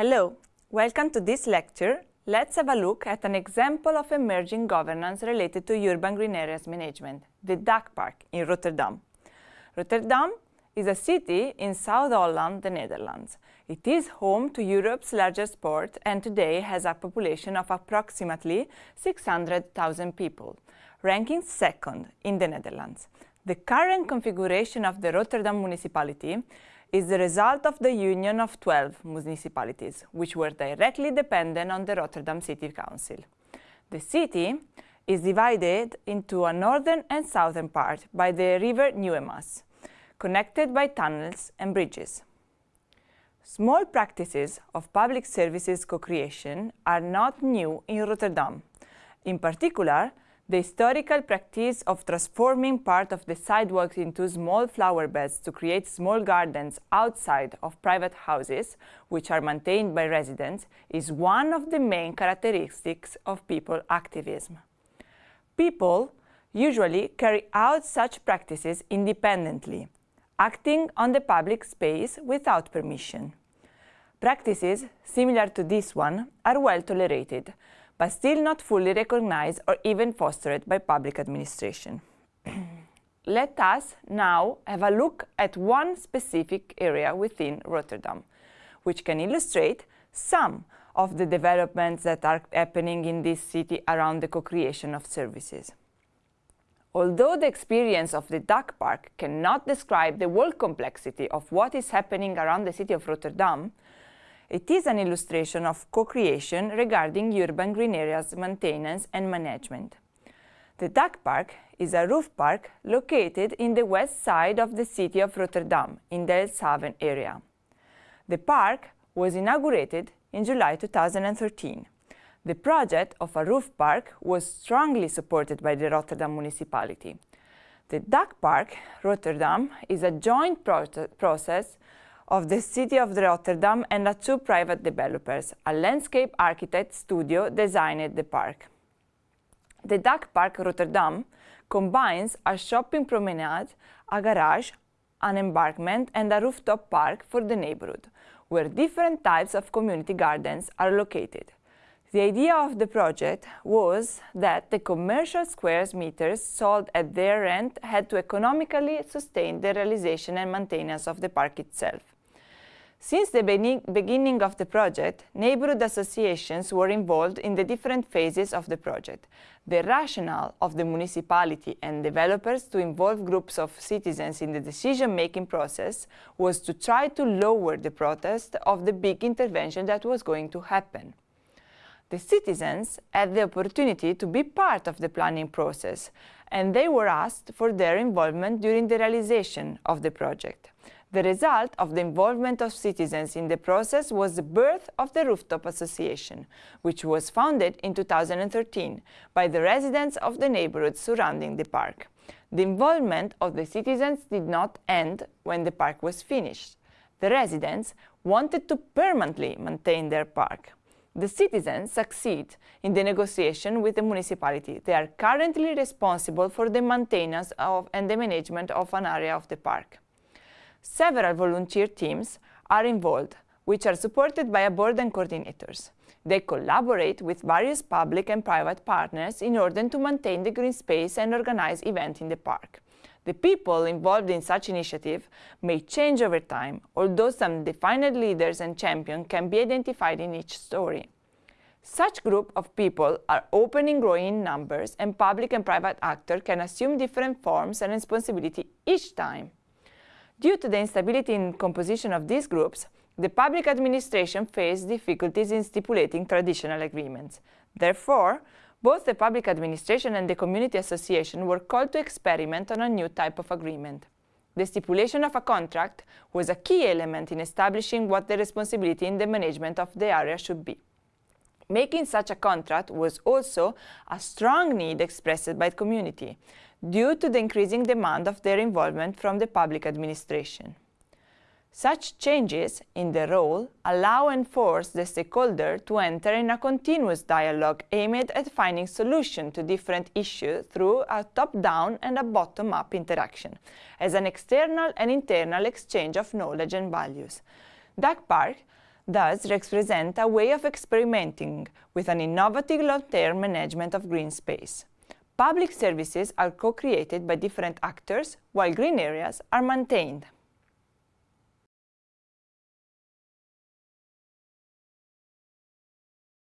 Hello, welcome to this lecture. Let's have a look at an example of emerging governance related to urban green areas management, the DakPark in Rotterdam. Rotterdam is a city in South Holland, the Netherlands. It is home to Europe's largest port and today has a population of approximately 600,000 people, ranking second in the Netherlands. The current configuration of the Rotterdam municipality is the result of the union of 12 municipalities, which were directly dependent on the Rotterdam City Council. The city is divided into a northern and southern part by the river Nieuwe Maas, connected by tunnels and bridges. Small practices of public services co-creation are not new in Rotterdam. In particular, the historical practice of transforming part of the sidewalks into small flower beds to create small gardens outside of private houses, which are maintained by residents, is one of the main characteristics of people activism. People usually carry out such practices independently, acting on the public space without permission. Practices similar to this one are well tolerated, but still not fully recognized or even fostered by public administration. Let us now have a look at one specific area within Rotterdam, which can illustrate some of the developments that are happening in this city around the co-creation of services. Although the experience of the DakPark cannot describe the whole complexity of what is happening around the city of Rotterdam, it is an illustration of co-creation regarding urban green areas maintenance and management. The DakPark is a roof park located in the west side of the city of Rotterdam, in the Delfshaven area. The park was inaugurated in July 2013. The project of a roof park was strongly supported by the Rotterdam municipality. The DakPark Rotterdam is a joint process of the City of Rotterdam and a two private developers. A landscape architect studio designed the park. The DakPark Rotterdam combines a shopping promenade, a garage, an embankment and a rooftop park for the neighborhood, where different types of community gardens are located. The idea of the project was that the commercial square meters sold at their rent had to economically sustain the realization and maintenance of the park itself. Since the beginning of the project, neighborhood associations were involved in the different phases of the project. The rationale of the municipality and developers to involve groups of citizens in the decision-making process was to try to lower the protest of the big intervention that was going to happen. The citizens had the opportunity to be part of the planning process, and they were asked for their involvement during the realization of the project. The result of the involvement of citizens in the process was the birth of the Rooftop Association, which was founded in 2013 by the residents of the neighborhood surrounding the park. The involvement of the citizens did not end when the park was finished. The residents wanted to permanently maintain their park. The citizens succeed in the negotiation with the municipality. They are currently responsible for the maintenance of and the management of an area of the park. Several volunteer teams are involved, which are supported by a board and coordinators. They collaborate with various public and private partners in order to maintain the green space and organize events in the park. The people involved in such initiative may change over time, although some defined leaders and champions can be identified in each story. Such group of people are open and growing in numbers and public and private actors can assume different forms and responsibility each time. Due to the instability in composition of these groups, the public administration faced difficulties in stipulating traditional agreements. Therefore, both the public administration and the community association were called to experiment on a new type of agreement. The stipulation of a contract was a key element in establishing what the responsibility in the management of the area should be. Making such a contract was also a strong need expressed by the community, due to the increasing demand of their involvement from the public administration. Such changes in the role allow and force the stakeholder to enter in a continuous dialogue aimed at finding solutions to different issues through a top-down and a bottom-up interaction, as an external and internal exchange of knowledge and values. DakPark thus represent a way of experimenting with an innovative long-term management of green space. Public services are co-created by different actors, while green areas are maintained.